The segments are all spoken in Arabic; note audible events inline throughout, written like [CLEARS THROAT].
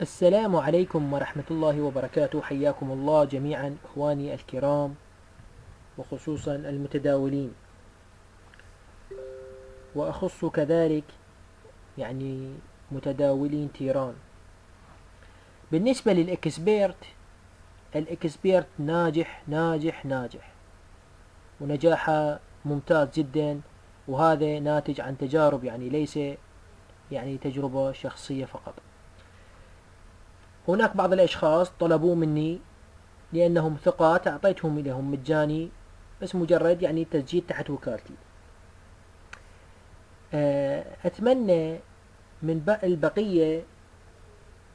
السلام عليكم ورحمة الله وبركاته. حياكم الله جميعا إخواني الكرام وخصوصا المتداولين. وأخص كذلك يعني متداولين تيران. بالنسبة للإكسبيرت الإكسبيرت ناجح ناجح ناجح. ونجاحه ممتاز جدا وهذا ناتج عن تجارب يعني ليس يعني تجربة شخصية فقط. هناك بعض الأشخاص طلبوا مني لأنهم ثقات أعطيتهم لهم مجاني بس مجرد يعني تسجيل تحت وكالتي. آه، أتمنى من البقية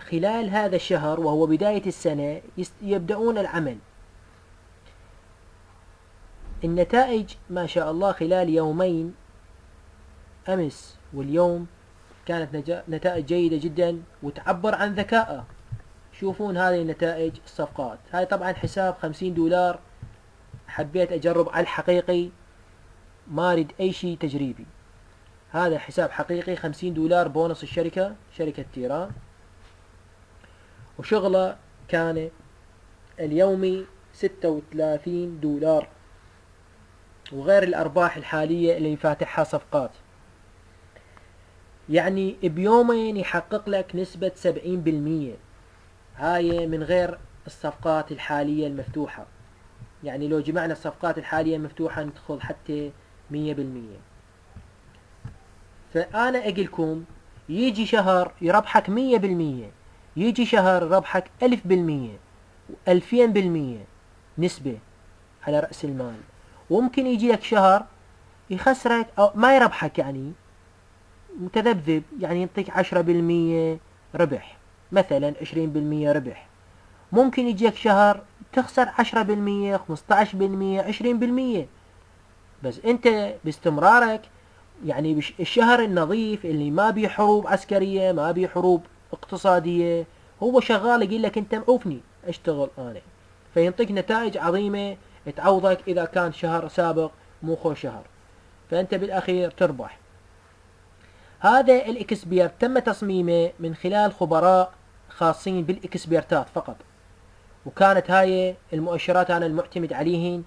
خلال هذا الشهر وهو بداية السنة يبدأون العمل. النتائج ما شاء الله خلال يومين أمس واليوم كانت نتائج جيدة جدا وتعبر عن ذكائه. شوفون هذه نتائج الصفقات. هاي طبعا حساب خمسين دولار حبيت أجرب على الحقيقي ما أريد أي شيء تجريبي. هذا حساب حقيقي خمسين دولار بونص الشركة شركة تيران. وشغلة كان اليومي ستة وثلاثين دولار وغير الأرباح الحالية اللي فاتحها صفقات. يعني بيومين يحقق لك نسبة سبعين بالمية. هاي من غير الصفقات الحالية المفتوحة. يعني لو جمعنا الصفقات الحالية المفتوحة ندخل حتى مية بالمية. فأنا أقلكم يجي شهر يربحك مية بالمية يجي شهر يربحك ألف بالمية وألفين بالمية نسبة على رأس المال. وممكن يجي لك شهر يخسرك أو ما يربحك يعني متذبذب يعني يعطيك عشرة بالمية ربح. مثلا 20% ربح. ممكن يجيك شهر تخسر 10% 15% 20% بس أنت باستمرارك يعني الشهر النظيف اللي ما بيه حروب عسكرية ما بيه حروب اقتصادية هو شغال يقول لك أنت معوفني أشتغل أنا. فينطيك نتائج عظيمة تعوضك إذا كان شهر سابق مو خو شهر. فأنت بالأخير تربح. هذا الإكسبير تم تصميمه من خلال خبراء خاصين بالإكسبيرتات فقط. وكانت هاي المؤشرات أنا المعتمد عليهن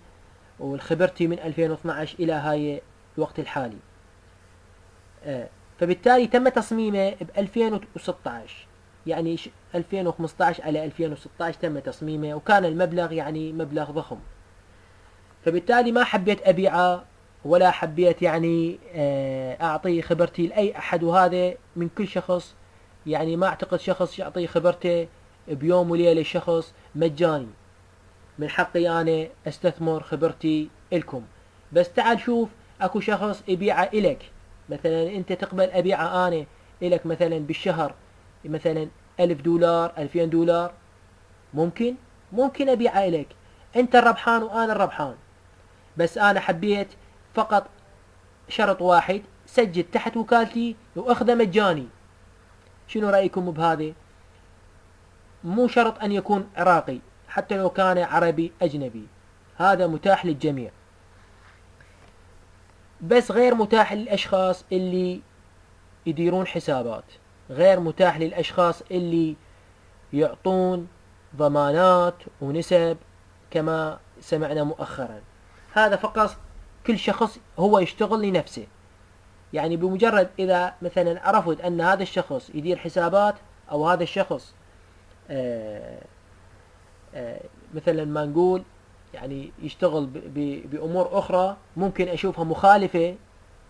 والخبرتي من 2012 إلى هاي الوقت الحالي. آه، فبالتالي تم تصميمه ب 2016 يعني 2015 على 2016 تم تصميمه وكان المبلغ يعني مبلغ ضخم. فبالتالي ما حبيت أبيعه ولا حبيت يعني آه، أعطي خبرتي لأي أحد. وهذا من كل شخص يعني ما أعتقد شخص يعطي خبرته بيوم وليلة شخص مجاني. من حقي أنا أستثمر خبرتي إلكم. بس تعال شوف أكو شخص يبيعه إلك. مثلا أنت تقبل أبيعه أنا إلك مثلا بالشهر مثلا ألف دولار ألفين دولار. ممكن؟ ممكن أبيعه إلك. أنت الربحان وأنا الربحان. بس أنا حبيت فقط شرط واحد سجل تحت وكالتي وأخذه مجاني. شنو رأيكم بهذه؟ مو شرط أن يكون عراقي حتى لو كان عربي أجنبي. هذا متاح للجميع. بس غير متاح للأشخاص اللي يديرون حسابات. غير متاح للأشخاص اللي يعطون ضمانات ونسب كما سمعنا مؤخرا. هذا فقط كل شخص هو يشتغل لنفسه. يعني بمجرد إذا مثلا عرفت أن هذا الشخص يدير حسابات أو هذا الشخص آه، آه، مثلا ما نقول يعني يشتغل بأمور أخرى ممكن أشوفها مخالفة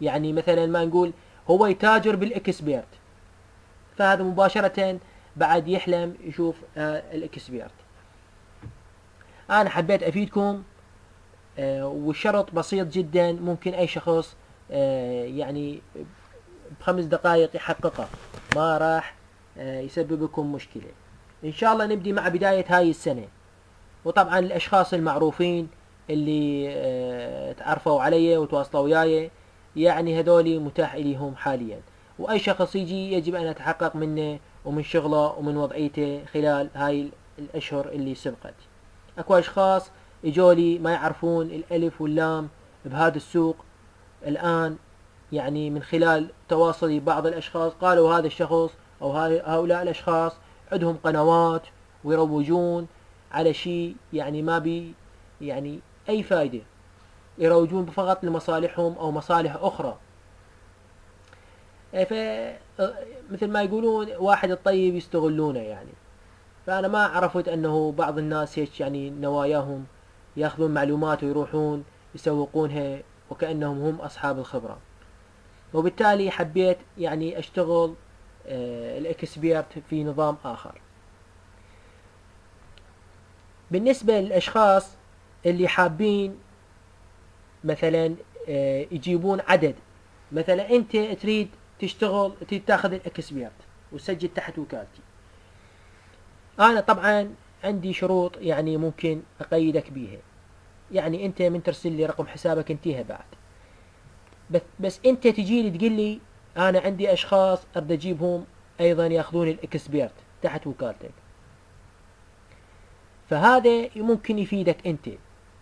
يعني مثلا ما نقول هو يتاجر بالإكسبيرت. فهذا مباشرة بعد يحلم يشوف آه، الإكسبيرت. أنا حبيت أفيدكم والشرط بسيط جدا ممكن أي شخص يعني بخمس دقائق يحققه ما راح آه، يسبب لكم مشكلة. إن شاء الله نبدي مع بداية هاي السنة. وطبعا الأشخاص المعروفين اللي آه، تعرفوا علي وتواصلوا وياي يعني هذولي متاح إليهم حاليا. وأي شخص يجي يجب أن يتحقق منه ومن شغله ومن وضعيته خلال هاي الأشهر اللي سبقت. أكو أشخاص إجولي ما يعرفون الألف واللام بهذا السوق الآن يعني من خلال تواصلي بعض الأشخاص قالوا هذا الشخص أو هؤلاء الأشخاص عندهم قنوات ويروجون على شيء يعني ما بي يعني أي فائدة يروجون فقط لمصالحهم أو مصالح أخرى. ف مثل ما يقولون واحد الطيب يستغلونه يعني. فأنا ما عرفت أنه بعض الناس هيك يعني نواياهم يأخذون معلومات ويروحون يسوقونها وكأنهم هم أصحاب الخبرة. وبالتالي حبيت يعني أشتغل آه، الإكسبيرت في نظام آخر. بالنسبة للأشخاص اللي حابين مثلا آه، يجيبون عدد مثلا أنت تريد تشتغل تريد تاخذ الإكسبيرت وتسجل تحت وكالتي. أنا طبعا عندي شروط يعني ممكن أقيدك بيها. يعني أنت من ترسل لي رقم حسابك انتهى بعد. بس, بس أنت تجي لي تقول لي أنا عندي أشخاص أريد أجيبهم أيضا ياخذون الإكسبيرت تحت وكالتك. فهذا ممكن يفيدك أنت.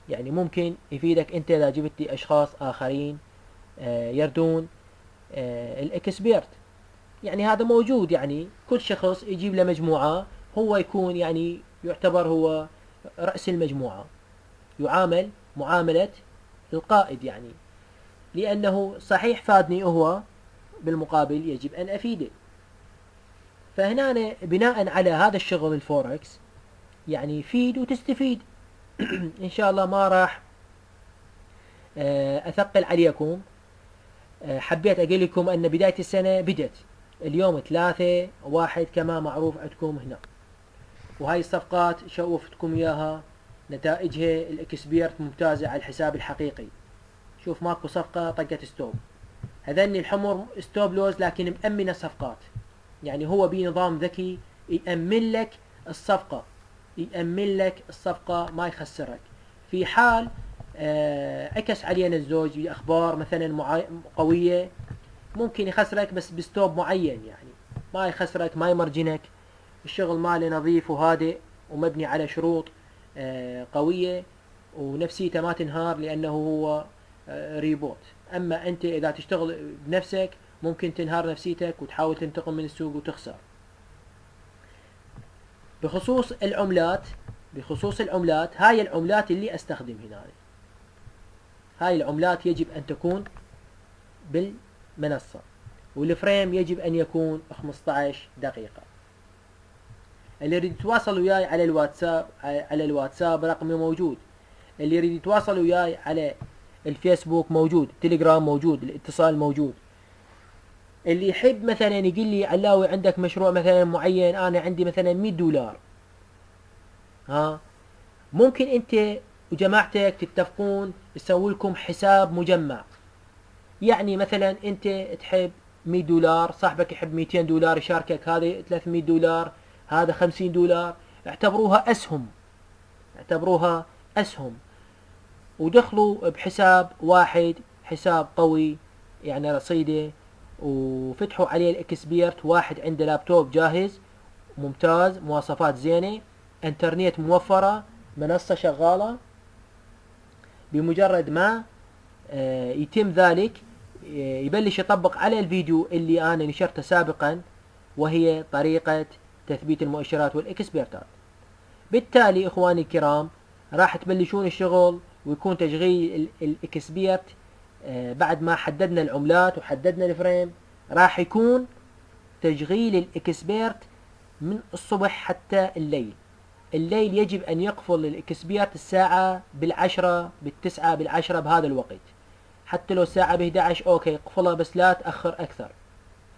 يعني ممكن يفيدك أنت إذا جبت لي أشخاص آخرين آه، يردون آه، الإكسبيرت. يعني هذا موجود. يعني كل شخص يجيب له مجموعة هو يكون يعني يعتبر هو رأس المجموعة. يعامل معاملة القائد يعني. لأنه صحيح فادني هو بالمقابل يجب أن أفيده. فهنا بناء على هذا الشغل الفوركس يعني فيد وتستفيد. [CLEARS THROAT] إن شاء الله ما راح آه، أثقل عليكم. آه، حبيت أقول لكم أن بداية السنة بدت. اليوم ثلاثة واحد كما معروف عندكم هنا. وهاي الصفقات شوفتكم إياها. نتائجها ال expert ممتازة على الحساب الحقيقي. شوف ماكو صفقة طقت stop. هذني الحمر stop loss لكن مأمنة صفقات يعني هو بنظام ذكي يأمن لك الصفقة. يأمن لك الصفقة ما يخسرك. في حال آه، عكس علينا الزوج بأخبار مثلا قوية ممكن يخسرك بس بستوب معين يعني. ما يخسرك ما يمرجنك. الشغل ماله نظيف وهادئ ومبني على شروط. قوية ونفسيته ما تنهار لأنه هو ريبوت. آه، أما أنت إذا تشتغل بنفسك ممكن تنهار نفسيتك وتحاول تنتقل من السوق وتخسر. بخصوص العملات بخصوص العملات هاي العملات اللي أستخدم هنا. هاي العملات يجب أن تكون بالمنصة والفريم يجب أن يكون 15 دقيقة. اللي يريد يتواصل وياي على الواتساب على الواتساب رقمي موجود. اللي يريد يتواصل وياي على الفيسبوك موجود تليجرام موجود الاتصال موجود. اللي يحب مثلا يقول لي علاوي عندك مشروع مثلا معين أنا عندي مثلا 100 دولار. ها؟ ممكن أنت وجماعتك تتفقون تسوي لكم حساب مجمع. يعني مثلا أنت تحب 100 دولار صاحبك يحب 200 دولار يشاركك هذه 300 دولار هذا 50 دولار اعتبروها أسهم اعتبروها أسهم. ودخلوا بحساب واحد حساب قوي يعني رصيدة وفتحوا عليه الإكسبيرت واحد عنده لابتوب جاهز ممتاز مواصفات زينة إنترنت موفرة منصة شغالة. بمجرد ما آه، يتم ذلك آه، يبلش يطبق على الفيديو اللي أنا نشرته سابقا وهي طريقة تثبيت المؤشرات والاكسبيرتات بالتالي إخواني الكرام راح تبلشون الشغل ويكون تشغيل ال expert آه، بعد ما حددنا العملات وحددنا ال frame راح يكون تشغيل ال expert من الصبح حتى الليل. الليل يجب أن يقفل ال expert الساعة بالعشرة بالتسعة بالعشرة بهذا الوقت. حتى لو الساعة ب 11 okay اقفلها بس لا تأخر أكثر.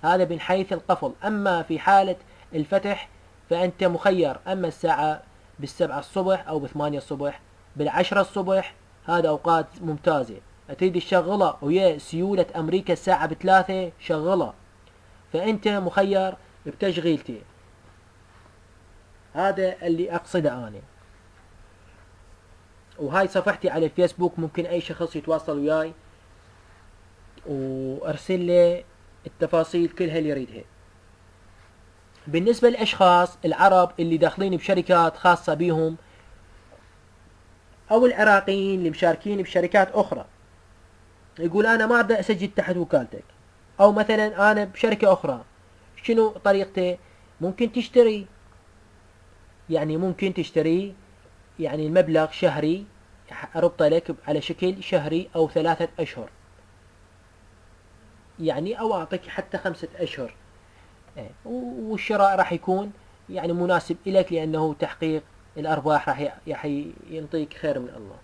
هذا من حيث القفل. أما في حالة الفتح فأنت مخير. أما الساعة بالسبعة الصبح أو بثمانية الصبح بالعشرة الصبح هذا أوقات ممتازة. تريد تشغلها ويا سيولة أمريكا الساعة بثلاثة شغلها فأنت مخير بتشغيلتي. هذا اللي أقصده أنا. وهاي صفحتي على الفيسبوك ممكن أي شخص يتواصل وياي وأرسل لي التفاصيل كلها اللي يريدها. بالنسبة للأشخاص العرب اللي داخلين بشركات خاصة بهم أو العراقيين اللي مشاركين بشركات أخرى. يقول أنا ما أقدر أسجل تحت وكالتك. أو مثلا أنا بشركة أخرى شنو طريقته ممكن تشتري. يعني ممكن تشتري يعني المبلغ شهري أربطه لك على شكل شهري أو ثلاثة أشهر. يعني أو أعطيك حتى خمسة أشهر. والشراء راح يكون يعني مناسب لك لأنه تحقيق الأرباح راح ينطيك خير من الله.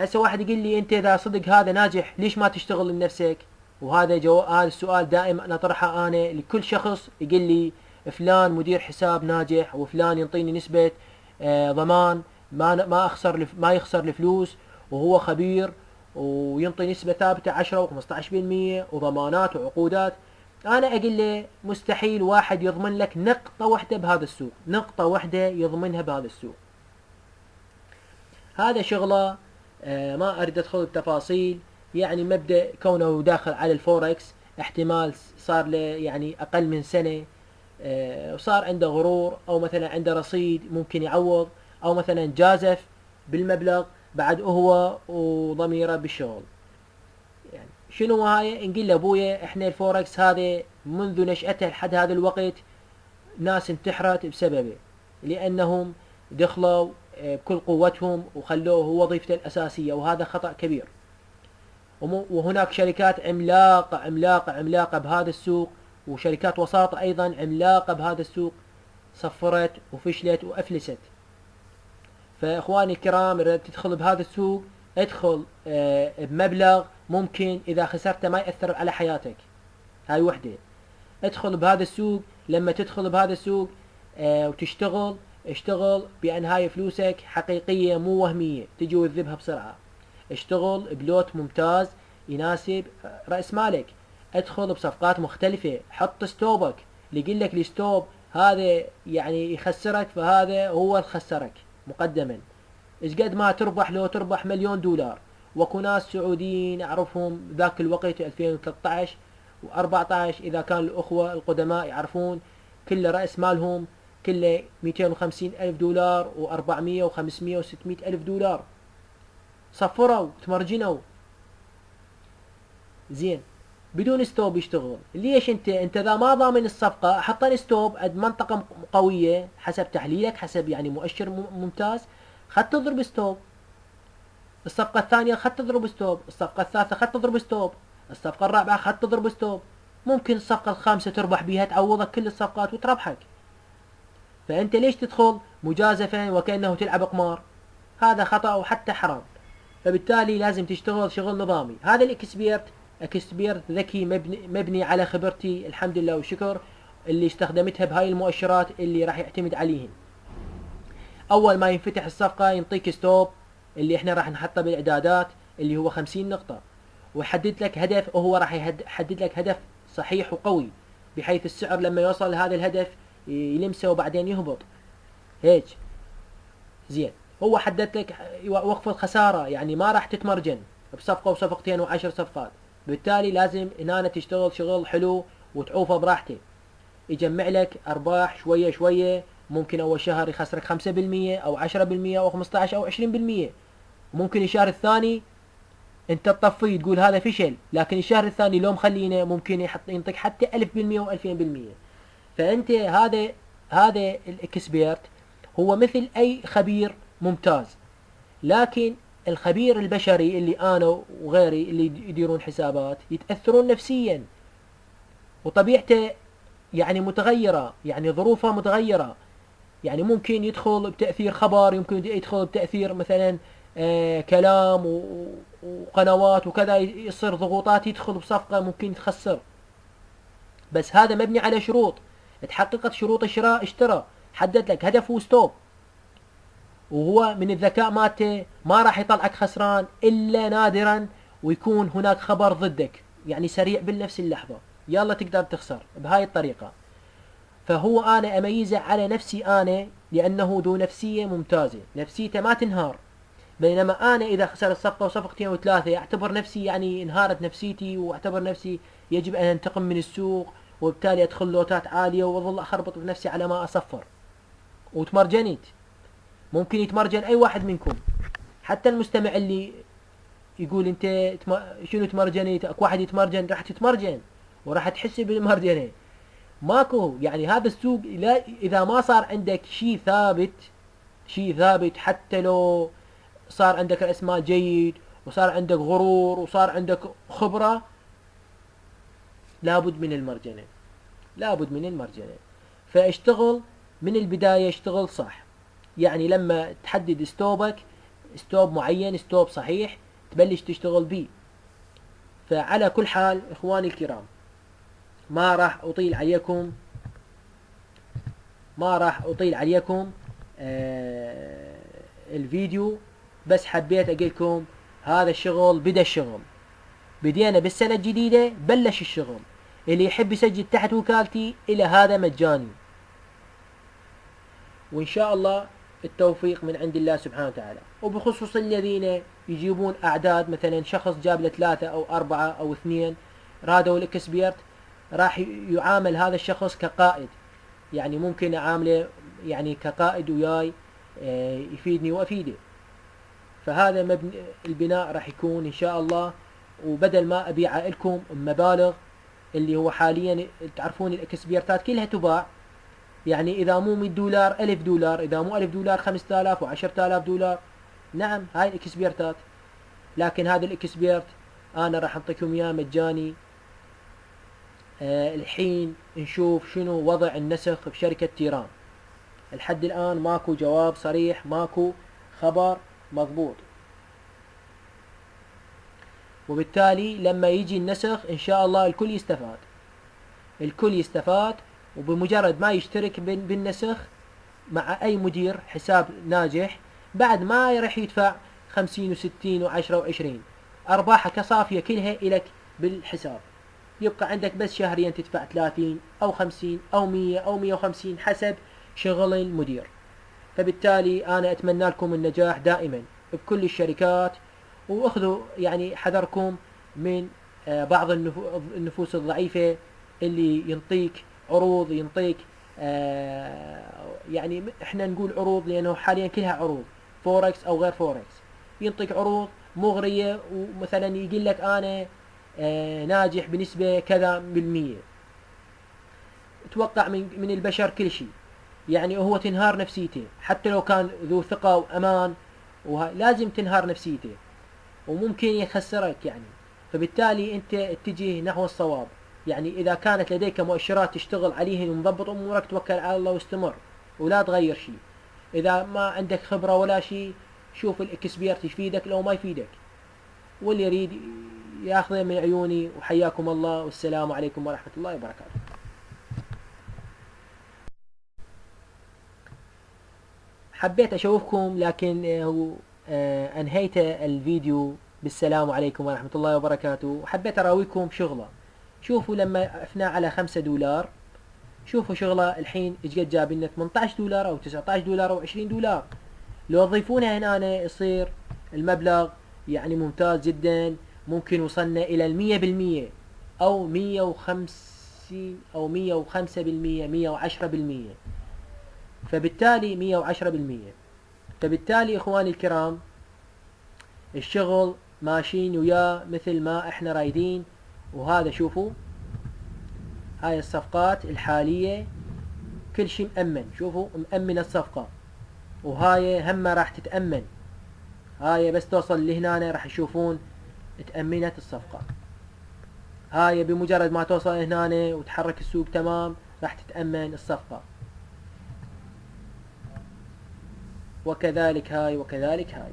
هسه واحد يقول لي أنت إذا صدق هذا ناجح ليش ما تشتغل لنفسك؟ وهذا جو هذا السؤال دائما أطرحه أنا لكل شخص يقول لي فلان مدير حساب ناجح وفلان ينطيني نسبة آه ضمان ما ما أخسر ما يخسر الفلوس وهو خبير وينطي نسبة ثابتة 10 و15% وضمانات وعقودات. أنا أقول له مستحيل واحد يضمن لك نقطة واحدة بهذا السوق نقطة واحدة يضمنها بهذا السوق. هذا شغلة آه ما أريد أدخل بتفاصيل يعني مبدأ كونه داخل على الفوركس احتمال صار له يعني أقل من سنة آه وصار عنده غرور أو مثلا عنده رصيد ممكن يعوض أو مثلا جازف بالمبلغ بعد هو وضميره بالشغل. شنو هاي؟ نقول لابويا إحنا الفوركس هذا منذ نشأته لحد هذا الوقت ناس انتحرت بسببه لأنهم دخلوا آه، بكل قوتهم وخلوه هو وظيفته الأساسية وهذا خطأ كبير. وهناك شركات عملاقة عملاقة عملاقة بهذا السوق وشركات وساطة أيضا عملاقة بهذا السوق صفرت وفشلت وأفلست. فإخواني الكرام إذا تدخل بهذا السوق ادخل آه، بمبلغ ممكن إذا خسرته ما يأثر على حياتك. هاي وحدة. ادخل بهذا السوق لما تدخل بهذا السوق آه، وتشتغل اشتغل بأن هاي فلوسك حقيقية مو وهمية تجي وتذبها بسرعة. اشتغل بلوت ممتاز يناسب رأس مالك. ادخل بصفقات مختلفة. حط ستوبك. اللي يقول لك الستوب هذا يعني يخسرك فهذا هو اللي خسرك مقدما. إيش قد ما تربح لو تربح مليون دولار. واكو ناس سعوديين اعرفهم ذاك الوقت 2013 و14 إذا كان الأخوة القدماء يعرفون كل رأس مالهم كله 250 ألف دولار و400 و500 و600 ألف دولار. صفروا تمرجنوا. زين. بدون stop يشتغل ليش أنت؟ أنت إذا ما ضامن الصفقة حط stop عند منطقة قوية حسب تحليلك حسب يعني مؤشر ممتاز. خل تضرب stop. الصفقة الثانية خل تضرب stop الصفقة الثالثة خل تضرب stop الصفقة الرابعة خل تضرب stop. ممكن الصفقة الخامسة تربح بها تعوضك كل الصفقات وتربحك. فأنت ليش تدخل مجازفا وكأنه تلعب قمار؟ هذا خطأ وحتى حرام. فبالتالي لازم تشتغل شغل نظامي. هذا ال expert expert ذكي مبني, مبني على خبرتي الحمد لله والشكر اللي استخدمتها بهاي المؤشرات اللي راح يعتمد عليهن. أول ما ينفتح الصفقة ينطيك stop. اللي إحنا راح نحطه بالإعدادات اللي هو 50 نقطة. ويحدد لك هدف وهو راح يحدد لك هدف صحيح وقوي بحيث السعر لما يوصل لهذا الهدف يلمسه وبعدين يهبط. هيك. زين. هو حدد لك وقف الخسارة. يعني ما راح تتمرجن بصفقة وصفقتين وعشر صفقات. بالتالي لازم هنا تشتغل شغل حلو وتعوفه براحته يجمع لك أرباح شوية شوية ممكن أول شهر يخسرك 5% أو 10% أو 15 أو 20% ممكن الشهر الثاني أنت تطفيه تقول هذا فشل لكن الشهر الثاني لو مخلينه ممكن يحط ينطيك حتى 1000% و2000% فأنت هذا هذا الإكسبيرت هو مثل أي خبير ممتاز. لكن الخبير البشري اللي أنا وغيري اللي يديرون حسابات يتأثرون نفسيا. وطبيعته يعني متغيرة يعني ظروفه متغيرة. يعني ممكن يدخل بتأثير خبر يمكن يدخل بتأثير مثلا آه كلام وقنوات وكذا يصير ضغوطات يدخل بصفقة ممكن تخسر بس هذا مبني على شروط. تحققت شروط الشراء اشترى. حدد لك هدف وستوب. وهو من الذكاء مالته ما راح يطلعك خسران إلا نادرا ويكون هناك خبر ضدك. يعني سريع بنفس اللحظة. يلا تقدر تخسر. بهاي الطريقة. فهو أنا أميزه على نفسي أنا لأنه ذو نفسية ممتازة. نفسيته ما تنهار. بينما أنا إذا خسرت صفقة وصفقتين وثلاثه اعتبر نفسي يعني انهارت نفسيتي وأعتبر نفسي يجب أن أنتقم من السوق وبالتالي أدخل لوتات عالية وأظل أخربط بنفسي على ما أصفر. وتمرجنيت. ممكن يتمرجن أي واحد منكم. حتى المستمع اللي يقول أنت شنو تمرجني أكو واحد يتمرجن راح تتمرجن وراح تحس بالمرجنة. ماكو يعني هذا السوق لا إذا ما صار عندك شيء ثابت شيء ثابت حتى لو صار عندك رأس مال جيد وصار عندك غرور وصار عندك خبرة لابد من المرجنه لابد من المرجنه فاشتغل من البداية اشتغل صح. يعني لما تحدد stop ك stop معين stop صحيح تبلش تشتغل به فعلى كل حال إخواني الكرام ما راح أطيل عليكم ما راح أطيل عليكم آه الفيديو. بس حبيت أقول لكم هذا الشغل بدا الشغل. بدينا بالسنة الجديدة بلش الشغل. اللي يحب يسجل تحت وكالتي إلى هذا مجاني. وإن شاء الله التوفيق من عند الله سبحانه وتعالى. وبخصوص الذين يجيبون أعداد مثلا شخص جاب له ثلاثة أو أربعة أو اثنين رادوا الإكسبيرت راح يعامل هذا الشخص كقائد. يعني ممكن أعامله يعني كقائد وياي آه، يفيدني وأفيده. فهذا مبني البناء راح يكون إن شاء الله. وبدل ما ابيع لكم مبالغ اللي هو حاليا تعرفون الإكسبيرتات كلها تباع يعني إذا مو 100 دولار 1000 دولار إذا مو 1000 دولار 5000 و10000 دولار. نعم هاي الإكسبيرتات. لكن هذا الإكسبيرت أنا راح أعطيكم إياه مجاني الحين نشوف شنو وضع النسخ بشركة تيران. لحد الآن ماكو جواب صريح ماكو خبر مضبوط. وبالتالي لما يجي النسخ إن شاء الله الكل يستفاد. الكل يستفاد وبمجرد ما يشترك بالنسخ مع أي مدير حساب ناجح بعد ما راح يدفع خمسين وستين وعشرة وعشرين. أرباحك صافية كلها الك بالحساب. يبقى عندك بس شهريا تدفع ثلاثين أو خمسين أو مية أو مية وخمسين حسب شغل المدير. فبالتالي أنا أتمنى لكم النجاح دائما بكل الشركات وأخذوا يعني حذركم من آه، بعض النفوس الضعيفة اللي ينطيك عروض ينطيك آه، يعني إحنا نقول عروض لأنه حاليا كلها عروض فوركس أو غير فوركس ينطيك عروض مغرية ومثلا يقول لك أنا ناجح بنسبة كذا بالمية توقع من من البشر كل شيء. يعني هو تنهار نفسيته. حتى لو كان ذو ثقة وأمان لازم تنهار نفسيته. وممكن يخسرك يعني. فبالتالي أنت اتجه نحو الصواب. يعني إذا كانت لديك مؤشرات تشتغل عليهن ومضبط أمورك توكل على الله واستمر. ولا تغير شيء. إذا ما عندك خبرة ولا شيء شوف الإكسبيرت يفيدك لو ما يفيدك. واللي يريد ياخذه من عيوني وحياكم الله والسلام عليكم ورحمة الله وبركاته. حبيت أشوفكم لكن آه، هو آه، أنهيت الفيديو بالسلام عليكم ورحمة الله وبركاته. وحبيت أراويكم شغلة شوفوا لما افنا على خمسة دولار. شوفوا شغلة الحين إيش قد جاب لنا 18 دولار أو 19 دولار أو 20 دولار. لو تضيفونها هنا يصير المبلغ يعني ممتاز جدا. ممكن وصلنا إلى المية بالمية أو مية وخمسين أو مية وخمسة بالمية مية وعشرة بالمية. فبالتالي مية وعشرة بالمية. فبالتالي إخواني الكرام الشغل ماشيين وياه مثل ما إحنا رايدين. وهذا شوفوا هاي الصفقات الحالية كل شيء مأمن. شوفوا مأمن الصفقة. وهاي هم راح تتأمن. هاي بس توصل لهنا راح يشوفون تأمنت الصفقة. هاي بمجرد ما توصل هنا وتحرك السوق تمام راح تتأمن الصفقة. وكذلك هاي وكذلك هاي.